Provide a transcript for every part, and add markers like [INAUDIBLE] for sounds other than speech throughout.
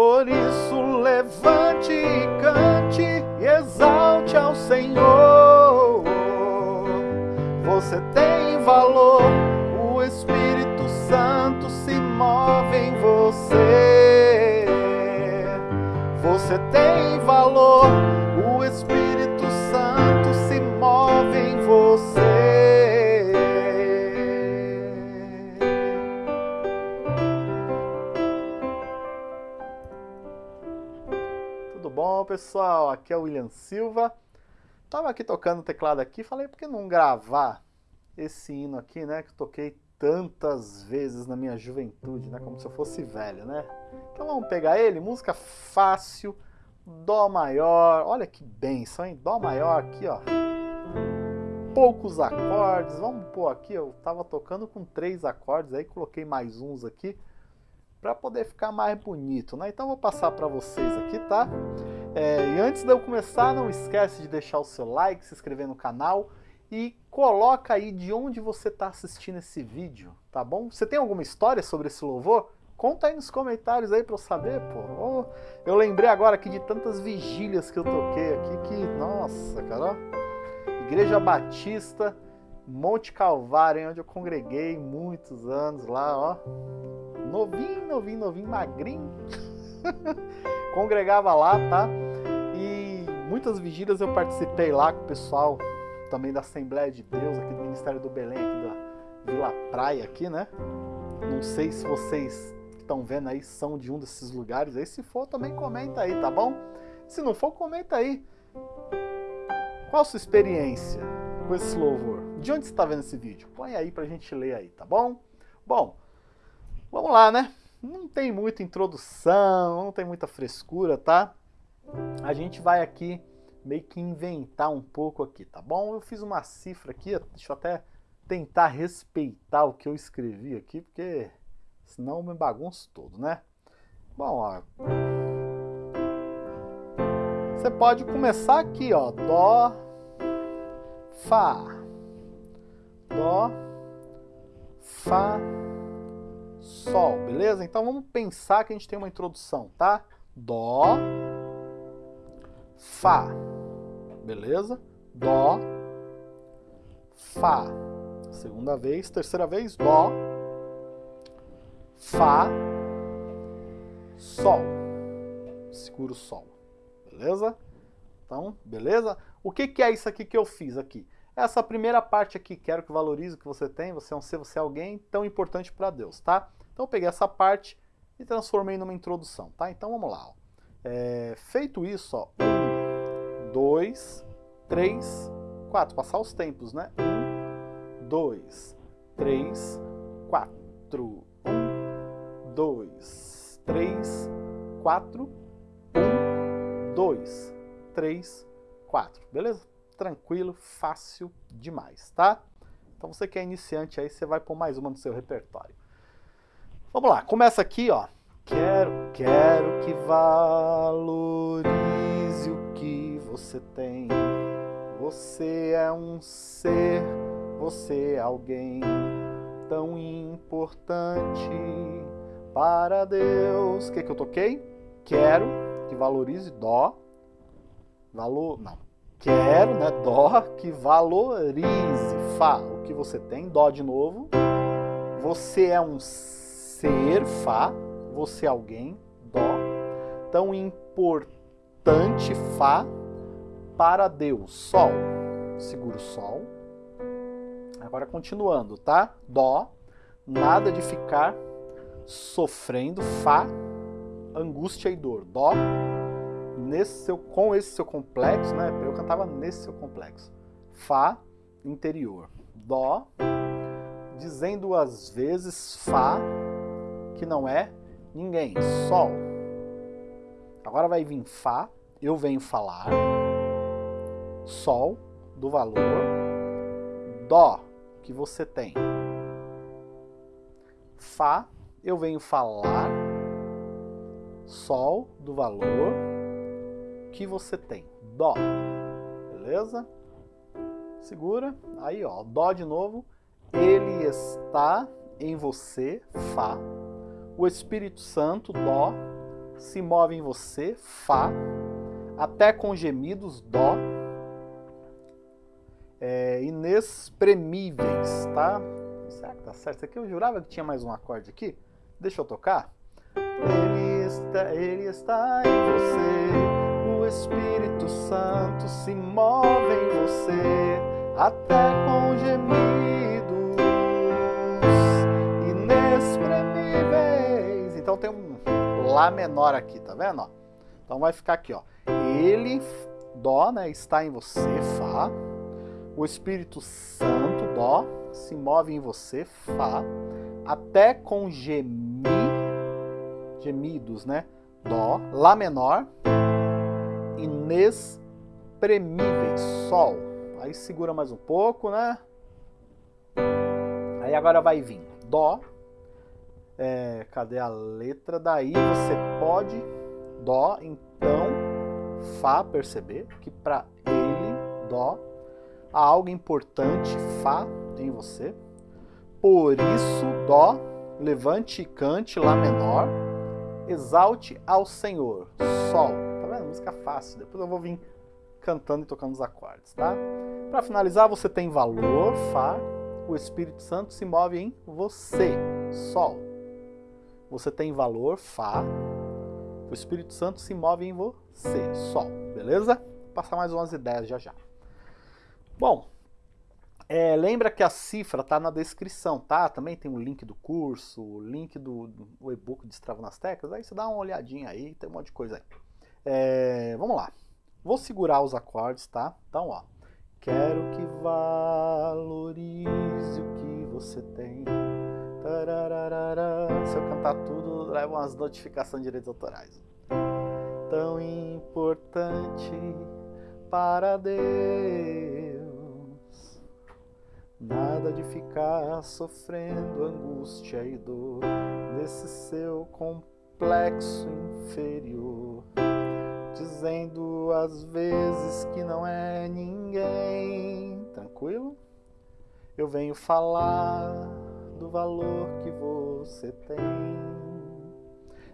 Por isso levante e cante e exalte ao Senhor. Você tem valor, o Espírito Santo se move em você. Você tem valor, pessoal? Aqui é o William Silva. Tava aqui tocando o teclado aqui, falei por que não gravar esse hino aqui, né, que toquei tantas vezes na minha juventude, né, como se eu fosse velho, né? Então vamos pegar ele, música fácil, Dó maior, olha que benção, hein? Dó maior aqui, ó. Poucos acordes, vamos pôr aqui, eu tava tocando com três acordes, aí coloquei mais uns aqui, para poder ficar mais bonito, né? Então vou passar para vocês aqui, tá? É, e antes de eu começar, não esquece de deixar o seu like, se inscrever no canal e coloca aí de onde você está assistindo esse vídeo, tá bom? Você tem alguma história sobre esse louvor? Conta aí nos comentários aí para eu saber, pô. Oh, eu lembrei agora aqui de tantas vigílias que eu toquei aqui que, nossa, cara. Igreja Batista, Monte Calvário, onde eu congreguei muitos anos lá, ó. Novinho, novinho, novinho, magrinho. [LAUGHS] Congregava lá, tá? E muitas vigílias eu participei lá com o pessoal também da Assembleia de Deus, aqui do Ministério do Belém, aqui da Vila Praia, aqui, né? Não sei se vocês estão vendo aí são de um desses lugares aí. Se for, também comenta aí, tá bom? Se não for, comenta aí. Qual a sua experiência com esse louvor? De onde você está vendo esse vídeo? Põe aí pra gente ler aí, tá bom? Bom, vamos lá, né? Não tem muita introdução, não tem muita frescura, tá? A gente vai aqui meio que inventar um pouco aqui, tá bom? Eu fiz uma cifra aqui, deixa eu até tentar respeitar o que eu escrevi aqui, porque senão eu me bagunço todo, né? Bom, ó. Você pode começar aqui, ó. Dó, Fá. Dó, Fá, Sol, beleza? Então vamos pensar que a gente tem uma introdução, tá? Dó, Fá, beleza? Dó, Fá. Segunda vez, terceira vez, Dó, Fá, Sol. Segura o Sol, beleza? Então, beleza? O que, que é isso aqui que eu fiz aqui? Essa primeira parte aqui, quero que valorize o que você tem, você é um ser, você é alguém tão importante para Deus, tá? Então eu peguei essa parte e transformei numa introdução, tá? Então vamos lá. Ó. É, feito isso, ó, um, dois, três, quatro. Passar os tempos, né? Um, dois, três, quatro. Um, dois, três, quatro. Um, dois, três, quatro. Beleza? Tranquilo, fácil demais, tá? Então você que é iniciante aí, você vai pôr mais uma no seu repertório. Vamos lá, começa aqui, ó. Quero, quero que valorize o que você tem. Você é um ser, você é alguém tão importante para Deus. O que, que eu toquei? Quero que valorize Dó. Valor, não. Quero, né? Dó que valorize Fá. O que você tem? Dó de novo. Você é um ser Fá, você é alguém, Dó, tão importante, Fá, para Deus, Sol. Segura o Sol. Agora continuando, tá? Dó, nada de ficar sofrendo, Fá, angústia e dor. Dó, nesse seu, com esse seu complexo, né? Eu cantava nesse seu complexo. Fá, interior. Dó, dizendo às vezes Fá, que não é ninguém, Sol. Agora vai vir Fá, eu venho falar, Sol do valor, Dó que você tem. Fá, eu venho falar, Sol do valor que você tem. Dó, beleza? Segura, aí ó, Dó de novo, ele está em você, Fá, o Espírito Santo, Dó, se move em você, Fá, até com gemidos, Dó, é, inexprimíveis, tá? Será que tá certo? Aqui eu jurava que tinha mais um acorde aqui. Deixa eu tocar. Ele está, ele está em você, Espírito Santo se move em você, até com gemidos inexprimíveis. Então tem um Lá menor aqui, tá vendo? Então vai ficar aqui, ó. Ele, Dó, né, está em você, Fá. O Espírito Santo, Dó, se move em você, Fá. Até com gemi, gemidos, né? Dó, Lá menor, inexprimíveis, Sol. Aí segura mais um pouco, né? Aí agora vai vir Dó, é, cadê a letra? Daí você pode, Dó, então, Fá, perceber que para ele, Dó, há algo importante, Fá, em você. Por isso, Dó, levante e cante, Lá menor, exalte ao Senhor, Sol. Música fácil. Depois eu vou vir cantando e tocando os acordes, tá? Para finalizar, você tem valor, Fá, o Espírito Santo se move em você, Sol você tem valor, Fá, o Espírito Santo se move em você, Sol, beleza? Vou passar mais umas ideias já já. Bom, é, lembra que a cifra tá na descrição, tá? Também tem o link do curso, o link do, do e-book de Estrava nas Teclas, aí você dá uma olhadinha aí, tem um monte de coisa aí. É, vamos lá. Vou segurar os acordes, tá? Então, ó. Quero que valorize o que você tem se eu cantar tudo, leva umas notificações de direitos autorais. Tão importante para Deus. Nada de ficar sofrendo angústia e dor nesse seu complexo inferior. Dizendo às vezes que não é ninguém. Tranquilo? Eu venho falar do valor que você tem.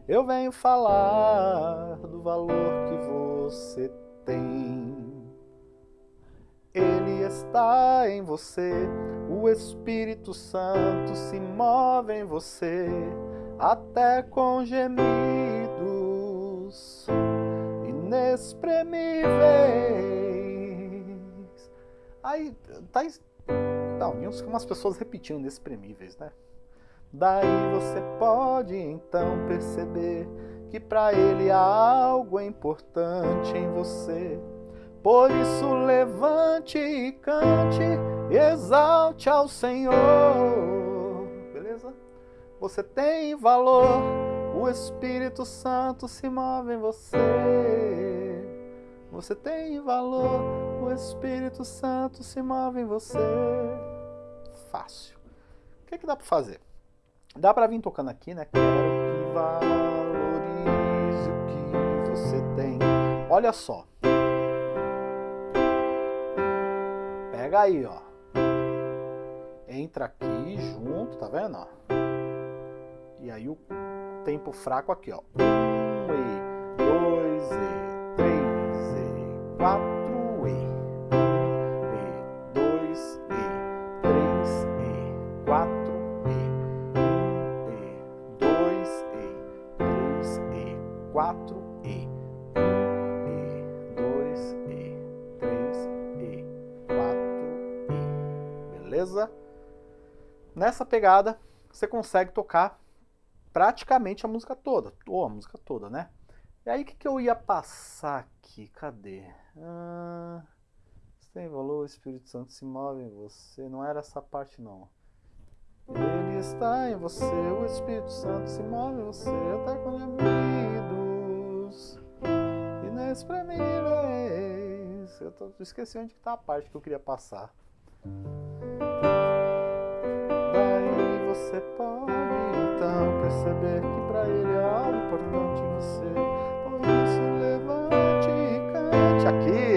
Eu venho falar do valor que você tem. Ele está em você, o Espírito Santo se move em você, até com inexprimíveis. Aí, tá não, umas pessoas repetindo inexprimíveis, né? Daí você pode então perceber que para ele há algo importante em você. Por isso levante e cante exalte ao Senhor. Beleza? Você tem valor, o Espírito Santo se move em você. Você tem valor, o Espírito Santo se move em você. Fácil. O que, é que dá para fazer? Dá para vir tocando aqui, né? Quero que valorize o que você tem. Olha só. Pega aí, ó. Entra aqui junto, tá vendo? Ó? E aí o tempo fraco aqui, ó. Nessa pegada, você consegue tocar praticamente a música toda, ou a música toda, né? E aí o que, que eu ia passar aqui? Cadê? Ah, você tem valor, o Espírito Santo se move em você. Não era essa parte não. Ele está em você, o Espírito Santo se move em você, até com gemidos inexprimíveis. Eu tô, esqueci onde está a parte que eu queria passar. Você pode então perceber que para ele é algo importante você. Por isso levante aqui.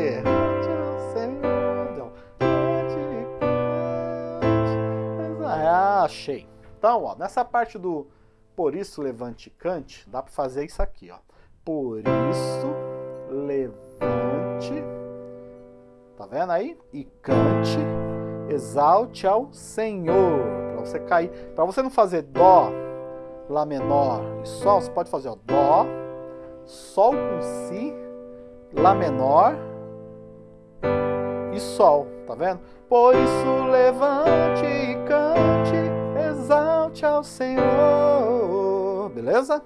Ah, achei. Então, ó, nessa parte do por isso levante cante, dá para fazer isso aqui, ó. Por isso, levante, tá vendo aí? E cante, exalte ao Senhor. Para você cair, para você não fazer dó, lá menor e sol, você pode fazer ó, dó, sol com si, lá menor e sol, tá vendo? Por isso levante e cante, exalte ao Senhor, beleza?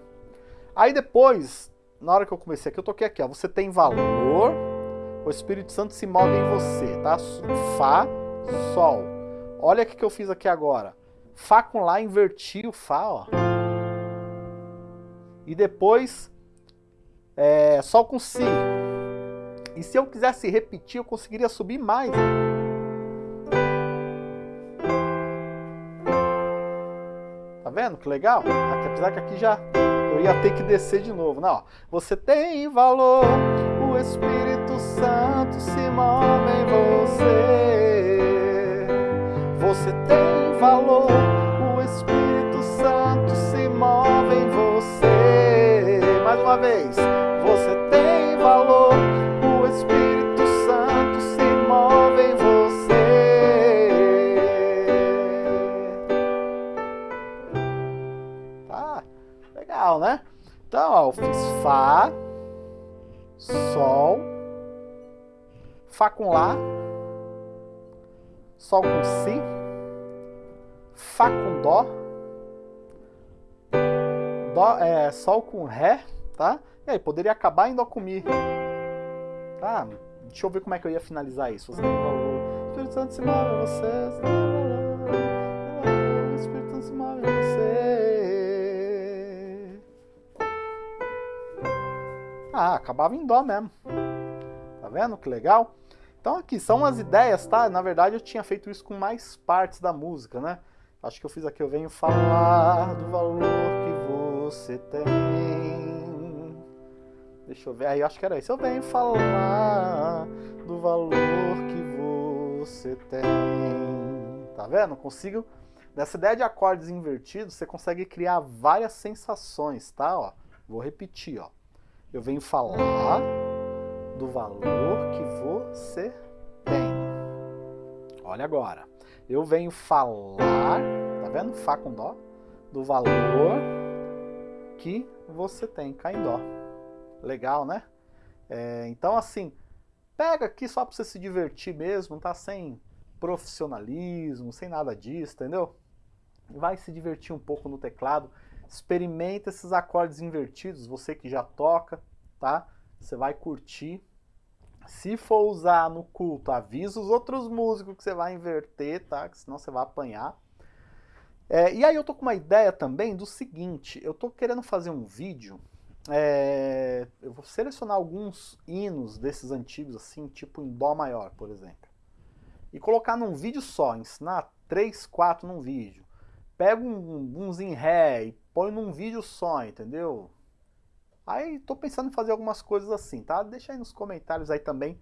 Aí depois, na hora que eu comecei aqui, eu toquei aqui, ó, você tem valor, o Espírito Santo se move em você, tá? Fá, Sol. Olha o que eu fiz aqui agora. Fá com Lá, inverti o Fá, ó. E depois, é, Sol com Si. E se eu quisesse repetir, eu conseguiria subir mais. Tá vendo que legal? Aqui, apesar que aqui já eu ia ter que descer de novo. Não, ó. Você tem valor, o Espírito Santo se move em você. Sol, Fá com Lá, Sol com Si, Fá com Dó, Dó é, Sol com Ré, tá? E aí, poderia acabar em Dó com Mi. Tá? Deixa eu ver como é que eu ia finalizar isso. Você. O Espírito Santo se move você. Ah, acabava em Dó mesmo. Tá vendo que legal? Então aqui são as ideias, tá? Na verdade eu tinha feito isso com mais partes da música, né? Acho que eu fiz aqui, eu venho falar do valor que você tem. Deixa eu ver, aí acho que era isso. Eu venho falar do valor que você tem. Tá vendo? Consigo, nessa ideia de acordes invertidos, você consegue criar várias sensações, tá? Ó, vou repetir, ó. Eu venho falar do valor que você tem. Olha agora. Eu venho falar, tá vendo? Fá com dó, do valor que você tem, cá em dó. Legal, né? É, então, assim, pega aqui só para você se divertir mesmo, tá? Sem profissionalismo, sem nada disso, entendeu? Vai se divertir um pouco no teclado. Experimenta esses acordes invertidos, você que já toca, tá? Você vai curtir. Se for usar no culto, avisa os outros músicos que você vai inverter, tá? Que senão você vai apanhar. É, e aí eu tô com uma ideia também do seguinte, eu tô querendo fazer um vídeo, é, eu vou selecionar alguns hinos desses antigos, assim, tipo em Dó maior, por exemplo. E colocar num vídeo só, ensinar três, quatro num vídeo. Pega um, uns em Ré e põe num vídeo só, entendeu? Aí tô pensando em fazer algumas coisas assim, tá? Deixa aí nos comentários aí também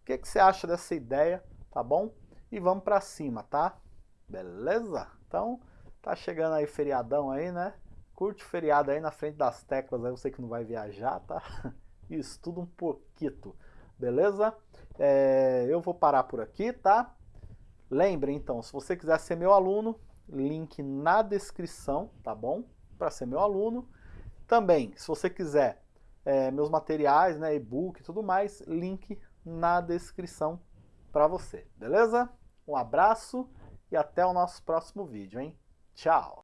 o que, que você acha dessa ideia, tá bom? E vamos pra cima, tá? Beleza? Então, tá chegando aí feriadão aí, né? Curte o feriado aí na frente das teclas, aí sei que não vai viajar, tá? [LAUGHS] Estuda um pouquinho, beleza? É, eu vou parar por aqui, tá? Lembre então, se você quiser ser meu aluno, link na descrição, tá bom? Para ser meu aluno. Também, se você quiser é, meus materiais, né, e-book e tudo mais, link na descrição para você, beleza? Um abraço e até o nosso próximo vídeo, hein? Tchau!